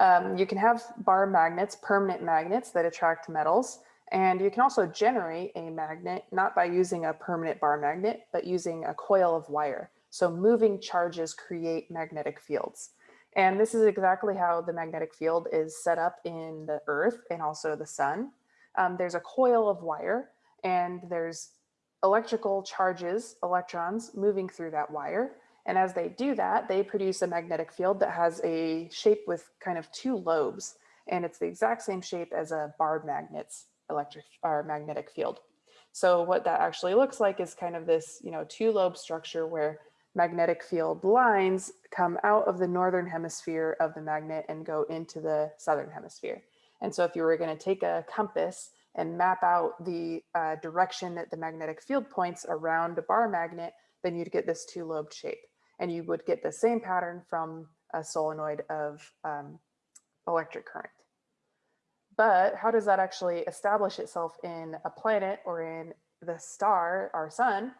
Um, you can have bar magnets, permanent magnets that attract metals. And you can also generate a magnet, not by using a permanent bar magnet, but using a coil of wire. So moving charges create magnetic fields. And this is exactly how the magnetic field is set up in the earth and also the sun. Um, there's a coil of wire and there's electrical charges, electrons moving through that wire. And as they do that, they produce a magnetic field that has a shape with kind of two lobes. And it's the exact same shape as a bar magnet's electric or magnetic field. So what that actually looks like is kind of this, you know, two lobe structure where magnetic field lines come out of the northern hemisphere of the magnet and go into the southern hemisphere. And so if you were going to take a compass and map out the uh, direction that the magnetic field points around a bar magnet, then you'd get this two-lobed shape. And you would get the same pattern from a solenoid of um, electric current. But how does that actually establish itself in a planet or in the star, our sun?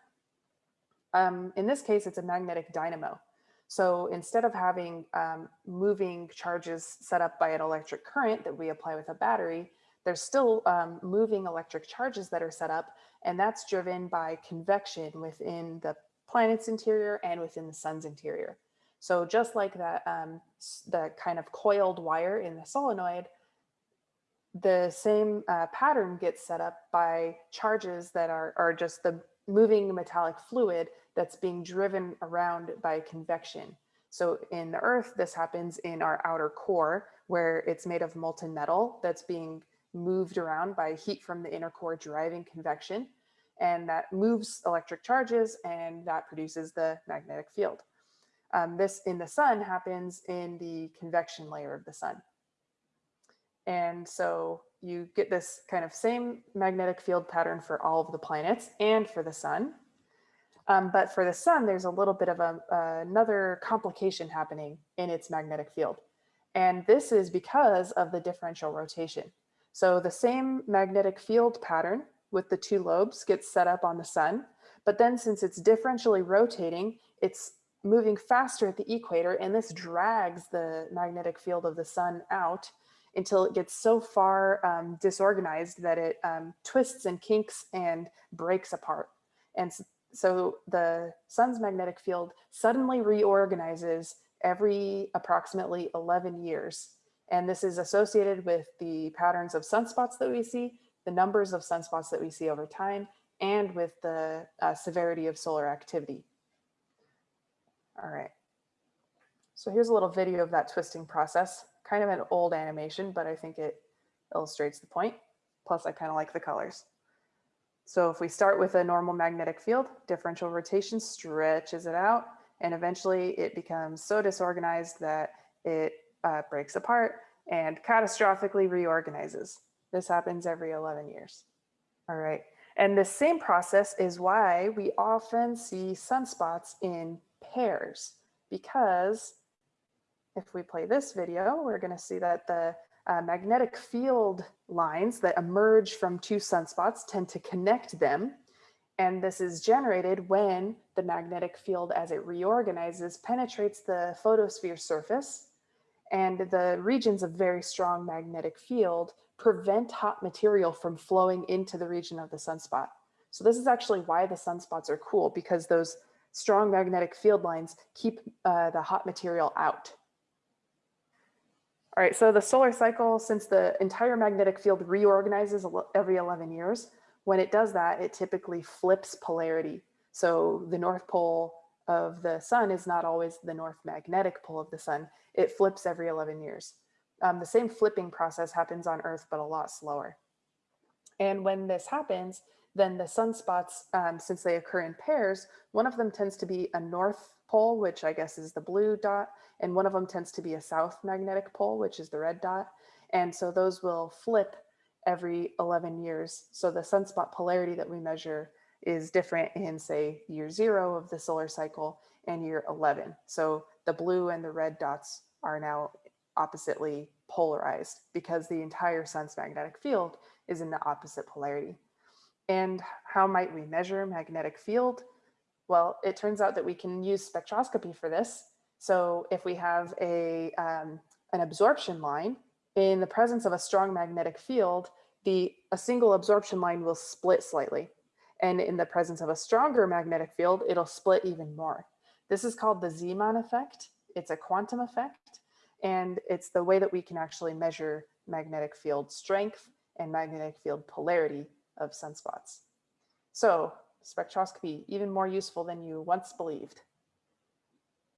Um, in this case, it's a magnetic dynamo. So instead of having um, moving charges set up by an electric current that we apply with a battery, there's still um, moving electric charges that are set up, and that's driven by convection within the planet's interior and within the sun's interior. So just like that, um, the kind of coiled wire in the solenoid, the same uh, pattern gets set up by charges that are, are just the moving metallic fluid that's being driven around by convection. So in the earth, this happens in our outer core where it's made of molten metal that's being moved around by heat from the inner core driving convection. And that moves electric charges and that produces the magnetic field. Um, this in the sun happens in the convection layer of the sun. And so you get this kind of same magnetic field pattern for all of the planets and for the sun. Um, but for the sun, there's a little bit of a, uh, another complication happening in its magnetic field. And this is because of the differential rotation. So the same magnetic field pattern with the two lobes gets set up on the sun, but then since it's differentially rotating, it's moving faster at the equator and this drags the magnetic field of the sun out until it gets so far um, disorganized that it um, twists and kinks and breaks apart. And so the sun's magnetic field suddenly reorganizes every approximately 11 years. And this is associated with the patterns of sunspots that we see, the numbers of sunspots that we see over time, and with the uh, severity of solar activity. All right. So here's a little video of that twisting process kind of an old animation, but I think it illustrates the point. Plus I kind of like the colors. So if we start with a normal magnetic field, differential rotation stretches it out and eventually it becomes so disorganized that it uh, breaks apart and catastrophically reorganizes. This happens every 11 years. All right. And the same process is why we often see sunspots in pairs because if we play this video, we're going to see that the uh, magnetic field lines that emerge from two sunspots tend to connect them. And this is generated when the magnetic field as it reorganizes penetrates the photosphere surface and the regions of very strong magnetic field prevent hot material from flowing into the region of the sunspot. So this is actually why the sunspots are cool because those strong magnetic field lines keep uh, the hot material out. All right, so the solar cycle, since the entire magnetic field reorganizes every 11 years, when it does that, it typically flips polarity. So the North Pole of the sun is not always the North magnetic pole of the sun. It flips every 11 years. Um, the same flipping process happens on Earth, but a lot slower. And when this happens, then the sunspots, um, since they occur in pairs, one of them tends to be a north pole, which I guess is the blue dot, and one of them tends to be a south magnetic pole, which is the red dot. And so those will flip every 11 years. So the sunspot polarity that we measure is different in say year zero of the solar cycle and year 11. So the blue and the red dots are now oppositely polarized because the entire sun's magnetic field is in the opposite polarity. And how might we measure magnetic field? Well, it turns out that we can use spectroscopy for this. So if we have a, um, an absorption line, in the presence of a strong magnetic field, the a single absorption line will split slightly. And in the presence of a stronger magnetic field, it'll split even more. This is called the Zeeman effect. It's a quantum effect, and it's the way that we can actually measure magnetic field strength and magnetic field polarity of sunspots. So spectroscopy, even more useful than you once believed.